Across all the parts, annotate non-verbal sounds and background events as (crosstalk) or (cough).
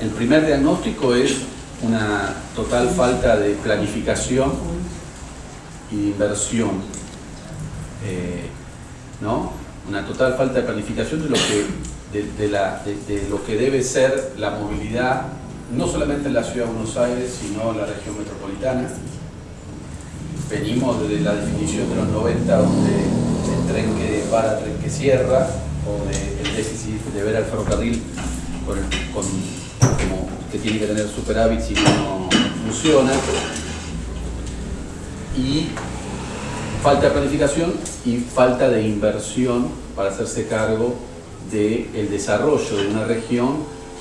El primer diagnóstico es una total falta de planificación y de inversión. Eh, ¿no? Una total falta de planificación de lo que, de, la, de, lo que debe ser la movilidad, no solamente en la ciudad de Buenos Aires, sino en la región metropolitana. Venimos desde la definición de los 90, donde el tren que para, tren que cierra, o del déficit de ver al ferrocarril con como que tiene que tener superávit si no funciona. Y falta de planificación y falta de inversión para hacerse cargo del desarrollo de una región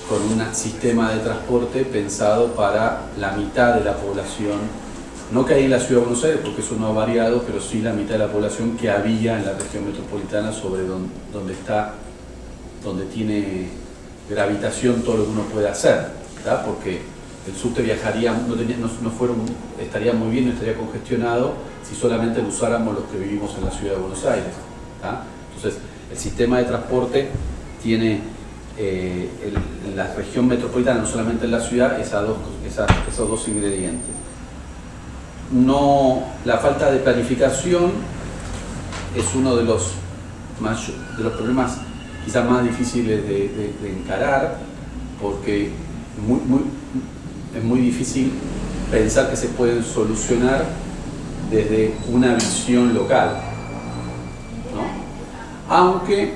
con un sistema de transporte pensado para la mitad de la población, no hay en la ciudad de Buenos Aires, porque eso no ha variado, pero sí la mitad de la población que había en la región metropolitana sobre donde, está, donde tiene gravitación todo lo que uno puede hacer, porque el subte viajaría, no, fueron, estaría muy bien, no estaría congestionado si solamente lo usáramos los que vivimos en la ciudad de Buenos Aires. Entonces, el sistema de transporte tiene eh, en la región metropolitana, no solamente en la ciudad, esos dos ingredientes. No, la falta de planificación es uno de los, de los problemas quizás más difíciles de, encarar, porque es muy difícil pensar que se pueden solucionar desde una visión local. Aunque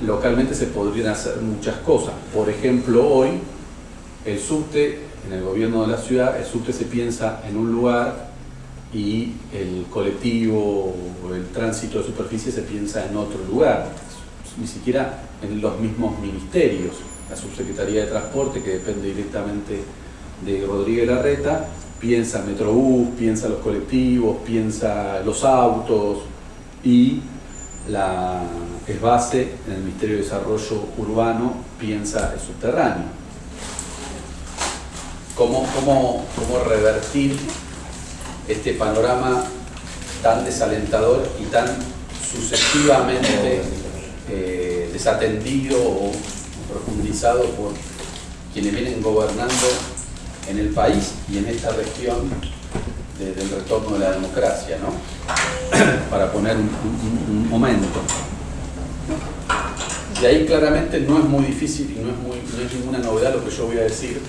localmente se podrían hacer muchas cosas. Por ejemplo, hoy el subte, en el gobierno de la ciudad, el subte se piensa en un lugar y el colectivo o el tránsito de superficie se piensa en otro lugar ni siquiera en los mismos ministerios. La Subsecretaría de Transporte, que depende directamente de Rodríguez Larreta, piensa Metrobús, piensa los colectivos, piensa los autos y la es base en el Ministerio de Desarrollo Urbano piensa el subterráneo. ¿Cómo, cómo, cómo revertir este panorama tan desalentador y tan sucesivamente eh, desatendido o profundizado por quienes vienen gobernando en el país y en esta región desde el retorno de la democracia, ¿no? (clears throat) para poner un, momento. Y ahí claramente no es muy difícil y no es, no es ninguna novedad lo que yo voy a decir,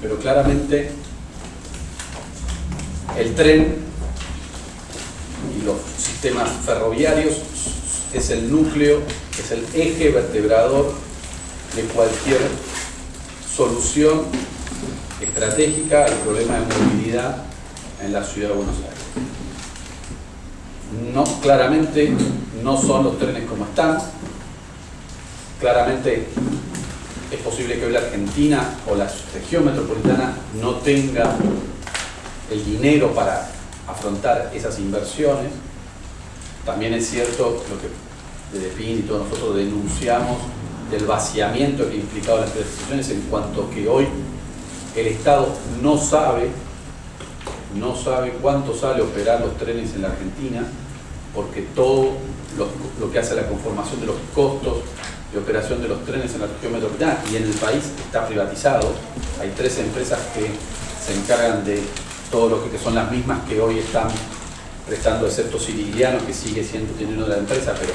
pero claramente el tren y los sistemas ferroviarios es el núcleo es el eje vertebrador de cualquier solución estratégica al problema de movilidad en la ciudad de Buenos Aires. No, claramente no son los trenes como están, claramente es posible que hoy la Argentina o la región metropolitana no tenga el dinero para afrontar esas inversiones. También es cierto lo que de PIN y todos nosotros denunciamos del vaciamiento que ha implicado las prestaciones en cuanto que hoy el Estado no sabe, no sabe cuánto sale operar los trenes en la Argentina, porque todo lo, que hace la conformación de los costos de operación de los trenes en la región metropolitana y en el país está privatizado. Hay tres empresas que se encargan de todo lo que, son las mismas que hoy están prestando, excepto Sirigliano, que sigue siendo teniendo de la empresa, pero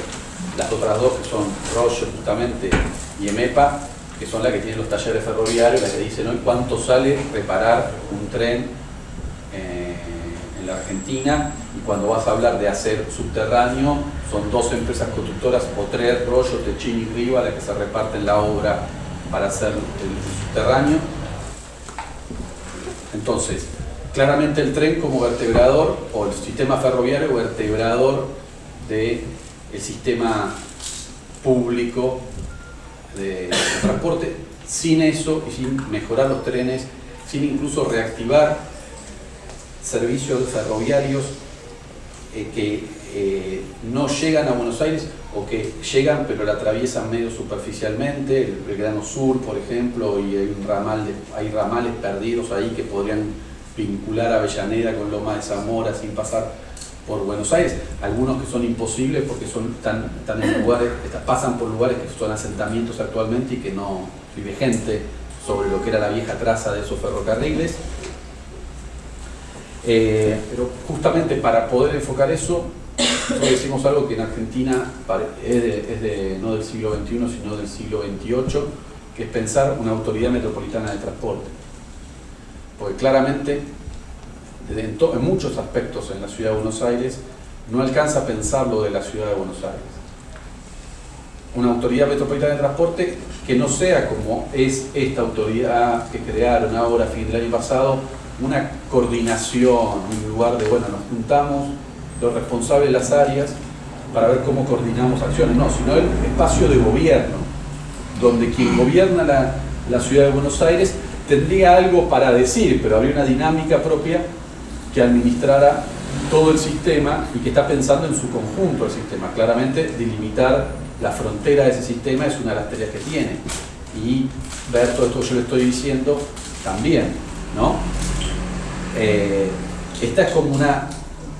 las otras dos que son Roche justamente y EMEPA, que son las que tienen los talleres ferroviarios, las que dicen hoy cuánto sale reparar un tren la Argentina y cuando vas a hablar de hacer subterráneo son dos empresas constructoras, Otrer, Rollo, Techini y Riva, las que se reparten la obra para hacer el subterráneo. Entonces, claramente el tren como vertebrador o el sistema ferroviario vertebrador de el sistema público de, transporte. Sin eso y sin mejorar los trenes, sin incluso reactivar servicios ferroviarios eh, que eh, no llegan a Buenos Aires o que llegan pero la atraviesan medio superficialmente, el Grano Sur por ejemplo, y hay, un ramal hay ramales perdidos ahí que podrían vincular Avellaneda con Loma de Zamora sin pasar por Buenos Aires, algunos que son imposibles porque son tan, tan en lugares, pasan por lugares que son asentamientos actualmente y que no vive gente sobre lo que era la vieja traza de esos ferrocarriles. Eh, pero justamente para poder enfocar eso, decimos algo que en Argentina es, de, no del siglo XXI, sino del siglo XXVIII, que es pensar una autoridad metropolitana de transporte. Porque claramente, en, en muchos aspectos en la ciudad de Buenos Aires, no alcanza a pensar lo de la ciudad de Buenos Aires. Una autoridad metropolitana de transporte que no sea como es esta autoridad que crearon ahora a fin del año pasado, una coordinación, un lugar de, bueno, nos juntamos los responsables de las áreas para ver cómo coordinamos acciones, no, sino el espacio de gobierno, donde quien gobierna la, la ciudad de Buenos Aires tendría algo para decir, pero habría una dinámica propia que administrara todo el sistema y que está pensando en su conjunto el sistema. Claramente, delimitar la frontera de ese sistema es una de las tareas que tiene. Y ver todo esto que yo le estoy diciendo también, ¿no? Eh, esta es como una,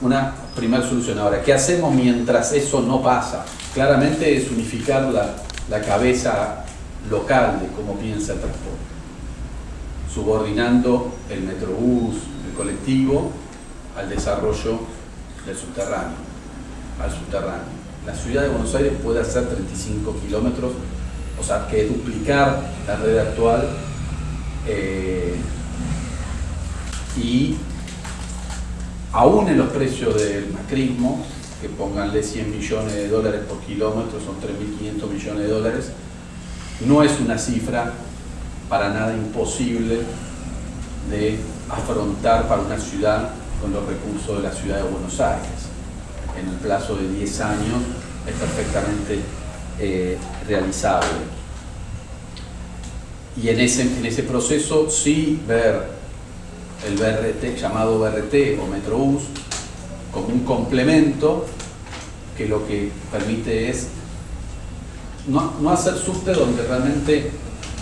una primera solución. Ahora, ¿qué hacemos mientras eso no pasa? Claramente es unificar la, la cabeza local de cómo piensa el transporte, subordinando el metrobús, el colectivo, al desarrollo del subterráneo, al subterráneo. La ciudad de Buenos Aires puede hacer 35 kilómetros, o sea, que duplicar la red actual eh, y aún en los precios del macrismo, que pónganle 100 millones de dólares por kilómetro, son 3.500 millones de dólares, no es una cifra para nada imposible de afrontar para una ciudad con los recursos de la ciudad de Buenos Aires. En el plazo de 10 años es perfectamente eh, realizable. Y en ese, en ese proceso sí ver el BRT, llamado BRT o Metrobús, como un complemento que lo que permite es no, no hacer subte donde realmente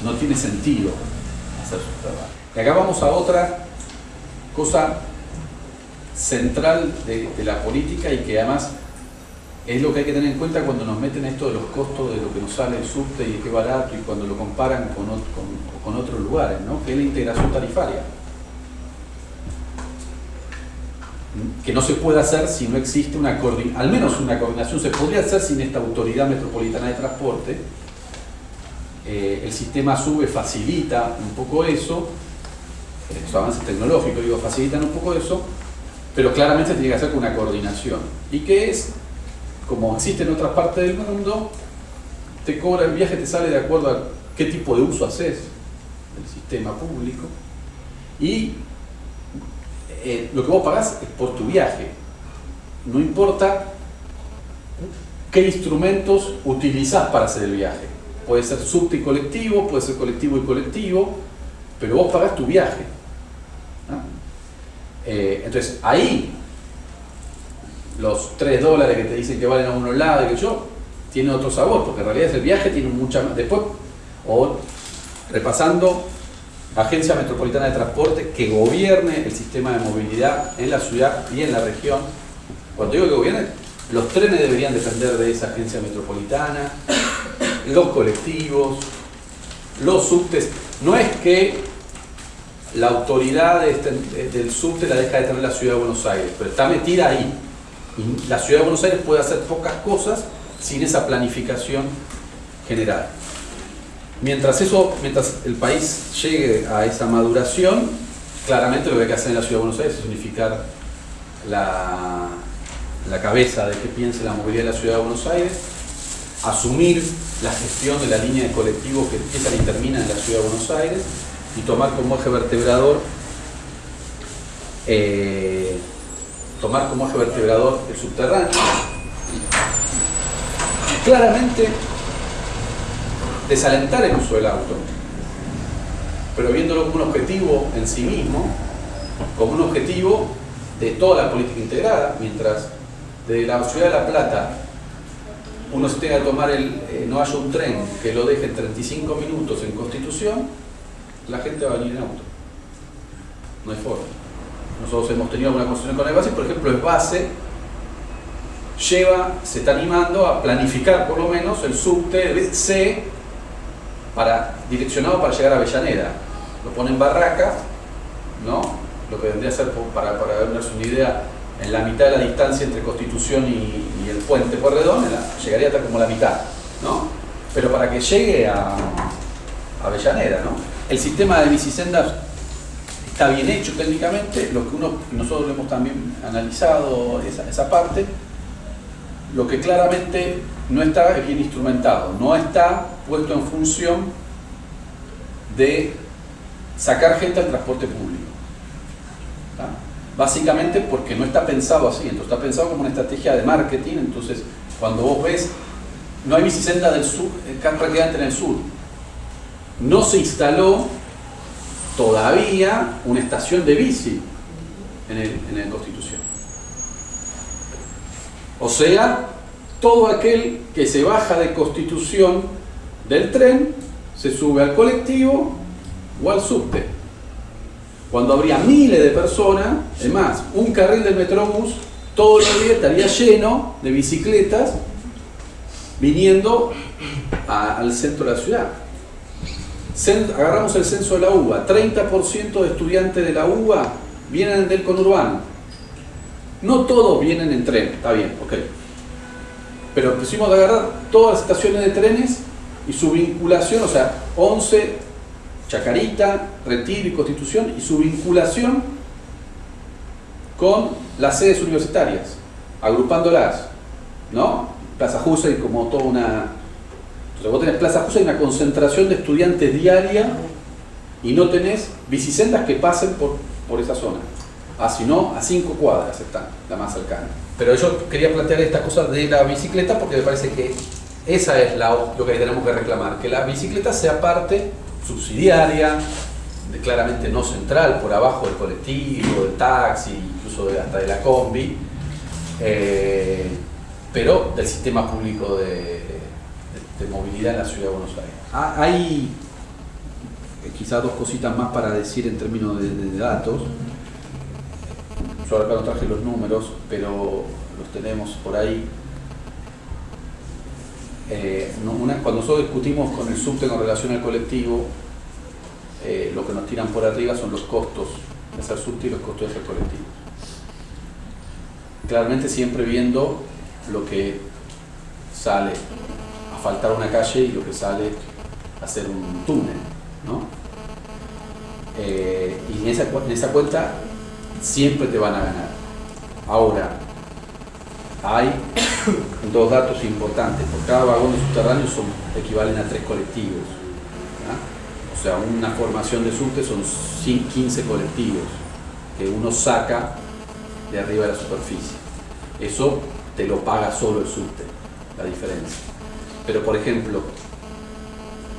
no tiene sentido hacer subte. Y acá vamos a otra cosa central de, la política y que además es lo que hay que tener en cuenta cuando nos meten esto de los costos de lo que nos sale el subte y qué barato y cuando lo comparan con, con, otros lugares, ¿no? que es la integración tarifaria. Que no se puede hacer si no existe una coordinación, al menos una coordinación se podría hacer sin esta autoridad metropolitana de transporte. Eh, el sistema SUBE facilita un poco eso, los avances tecnológicos digo, facilitan un poco eso, pero claramente se tiene que hacer con una coordinación. ¿Y qué es? Como existe en otras partes del mundo, te cobra el viaje, te sale de acuerdo a qué tipo de uso haces del sistema público y eh, lo que vos pagás es por tu viaje. No importa qué instrumentos utilizás para hacer el viaje. Puede ser subte y colectivo, puede ser colectivo y colectivo, pero vos pagás tu viaje. Eh, entonces, ahí los 3 dólares que te dicen que valen a uno lado y que yo, tiene otro sabor, porque en realidad el viaje tiene mucha más. Después, o repasando Agencia Metropolitana de Transporte que gobierne el sistema de movilidad en la ciudad y en la región. Cuando digo que gobierne, los trenes deberían depender de esa agencia metropolitana, los colectivos, los subtes. No es que la autoridad este, del subte la deja de tener la ciudad de Buenos Aires, pero está metida ahí. Y la ciudad de Buenos Aires puede hacer pocas cosas sin esa planificación general. Mientras, eso, mientras el país llegue a esa maduración, claramente lo que hay que hacer en la Ciudad de Buenos Aires es unificar la, la cabeza de que piense la movilidad de la Ciudad de Buenos Aires, asumir la gestión de la línea de colectivos que empieza y termina en la Ciudad de Buenos Aires y tomar como eje vertebrador eh, tomar como eje vertebrador el subterráneo. Claramente desalentar el uso del auto, pero viéndolo como un objetivo en sí mismo, como un objetivo de toda la política integrada, mientras de la ciudad de La Plata uno se tenga que tomar el, eh, no haya un tren que lo deje en 35 minutos en Constitución, la gente va a venir en auto. No hay forma. nosotros hemos tenido alguna conversación con el base, por ejemplo, el base lleva, se está animando a planificar por lo menos el subte C para, direccionado para llegar a Avellaneda. Lo pone en Barraca, ¿no? lo que vendría a ser, para, para darnos una idea, en la mitad de la distancia entre Constitución y, el puente Porredón, llegaría hasta como la mitad. ¿no? Pero para que llegue a, Avellaneda, ¿no? el sistema de bicisendas está bien hecho técnicamente, lo que uno, nosotros hemos también analizado esa, esa parte, lo que claramente no está bien instrumentado, no está puesto en función de sacar gente al transporte público. Básicamente porque no está pensado así, entonces está pensado como una estrategia de marketing, entonces cuando vos ves, no hay bicicenda del sur, eh, prácticamente en el sur. No se instaló todavía una estación de bici en el, en el Constitución. O sea, todo aquel que se baja de Constitución del tren se sube al colectivo o al subte. Cuando habría miles de personas, es más, un carril del Metrobús todos los días estaría lleno de bicicletas viniendo al centro de la ciudad. Agarramos el censo de la UBA, 30% de estudiantes de la UBA vienen del conurbano. No todos vienen en tren, está bien, ok. Pero pusimos agarrar todas las estaciones de trenes y su vinculación, o sea, 11, Chacarita, Retiro y Constitución, y su vinculación con las sedes universitarias, agrupándolas, ¿no? Plaza y como toda una... Entonces vos tenés Plaza Jusa y una concentración de estudiantes diaria y no tenés bicisendas que pasen por, por esa zona. Ah, si no, a cinco cuadras están, la más cercana. Pero yo quería plantear esta cosa de la bicicleta porque me parece que esa es la, lo que tenemos que reclamar, que la bicicleta sea parte subsidiaria, de, claramente no central, por abajo del colectivo, del taxi, incluso hasta de la combi, eh, pero del sistema público de, movilidad en la ciudad de Buenos Aires. Ah, hay eh, quizás dos cositas más para decir en términos de datos. Yo acá no traje los números, pero los tenemos por ahí. Eh, cuando nosotros discutimos con el subte con relación al colectivo, eh, lo que nos tiran por arriba son los costos de hacer subte y los costos de hacer colectivo. Claramente siempre viendo lo que sale a faltar una calle y lo que sale a hacer un túnel. Eh, y en esa, en esa cuenta siempre te van a ganar. Ahora, hay dos datos importantes. Por cada vagón de subterráneo son, equivalen a tres colectivos. O sea, una formación de subte son 15 colectivos que uno saca de arriba de la superficie. Eso te lo paga solo el subte, la diferencia. Pero por ejemplo,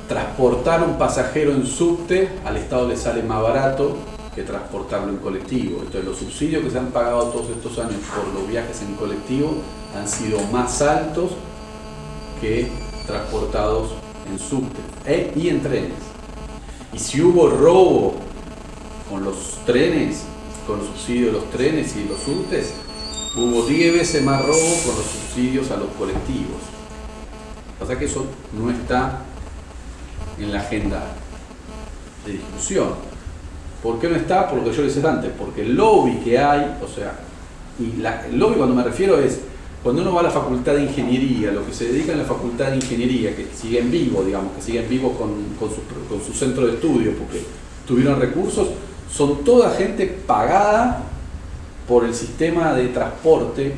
transportar un pasajero en subte al Estado le sale más barato que transportarlo en colectivo. Entonces los subsidios que se han pagado todos estos años por los viajes en colectivo han sido más altos que transportados en subte e, y en trenes. Y si hubo robo con los trenes, con los subsidios de los trenes y los subtes, hubo 10 veces más robo con los subsidios a los colectivos. Sea que eso no está en la agenda de discusión. ¿Por qué no está? Por lo que yo les decía antes, porque el lobby que hay, o sea, y el lobby cuando me refiero es, cuando uno va a la facultad de ingeniería, lo que se dedica en la facultad de ingeniería, que sigue en vivo, digamos, que sigue en vivo con, su, centro de estudio, porque tuvieron recursos, son toda gente pagada por el sistema de transporte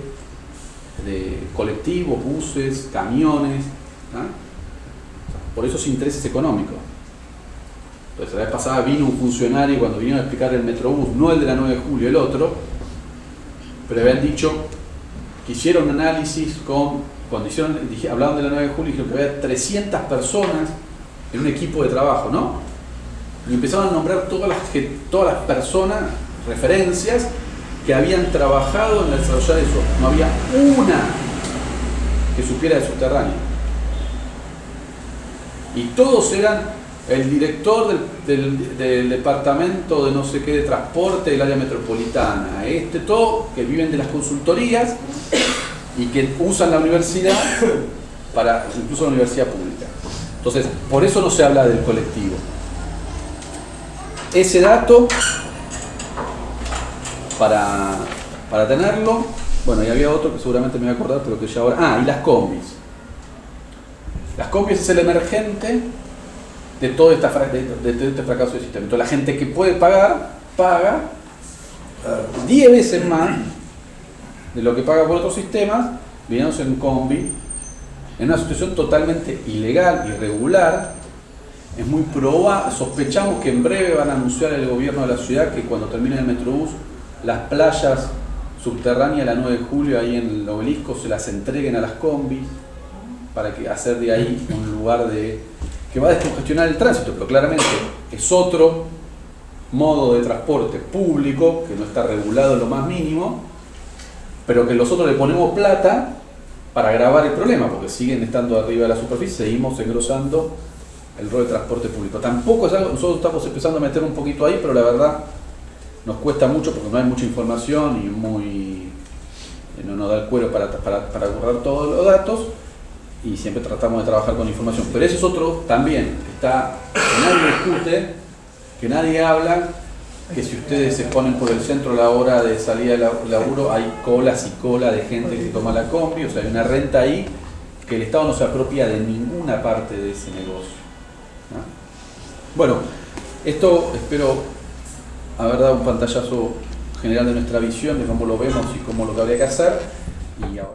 de colectivos, buses, camiones, ¿ah? por esos intereses económicos. Entonces, la vez pasada vino un funcionario cuando vinieron a explicar el Metrobús, no el de la 9 de julio, el otro, pero habían dicho que hicieron análisis con, cuando hicieron, hablaban de la 9 de julio, dijeron que había 300 personas en un equipo de trabajo, ¿no? Y empezaron a nombrar todas las, todas las personas, referencias, que habían trabajado en la desarrollo de eso. No había una que supiera de subterráneo. Y todos eran el director del, departamento de no sé qué de transporte del área metropolitana, este, todo, que viven de las consultorías y que usan la universidad para, incluso la universidad pública. Entonces, por eso no se habla del colectivo. Ese dato, para, para tenerlo, bueno, y había otro que seguramente me voy a acordar, pero que ya ahora... Ah, y las combis. Las combis es el emergente de todo, este fracaso del sistema. Entonces, la gente que puede pagar, paga 10 veces más de lo que paga por otros sistemas, viniéndose en combi, en una situación totalmente ilegal, irregular. Es muy probable, sospechamos que en breve van a anunciar el gobierno de la ciudad que cuando termine el Metrobús, las playas subterráneas la 9 de julio ahí en el obelisco se las entreguen a las combis para que hacer de ahí un lugar de que va a descongestionar el tránsito, pero claramente es otro modo de transporte público que no está regulado en lo más mínimo, pero que nosotros le ponemos plata para agravar el problema, porque siguen estando arriba de la superficie, seguimos engrosando el rol de transporte público. Tampoco es algo, nosotros estamos empezando a meter un poquito ahí, pero la verdad nos cuesta mucho porque no hay mucha información y muy no nos da el cuero para, para, para borrar todos los datos y siempre tratamos de trabajar con información. Pero ese es otro también, está, que nadie discute, que nadie habla, que si ustedes se ponen por el centro a la hora de salida de la- laburo, hay colas y cola de gente que toma la combi, o sea, hay una renta ahí que el Estado no se apropia de ninguna parte de ese negocio. ¿no? Bueno, esto espero haber dado un pantallazo general de nuestra visión, de cómo lo vemos y cómo lo que habría que hacer. Y ahora.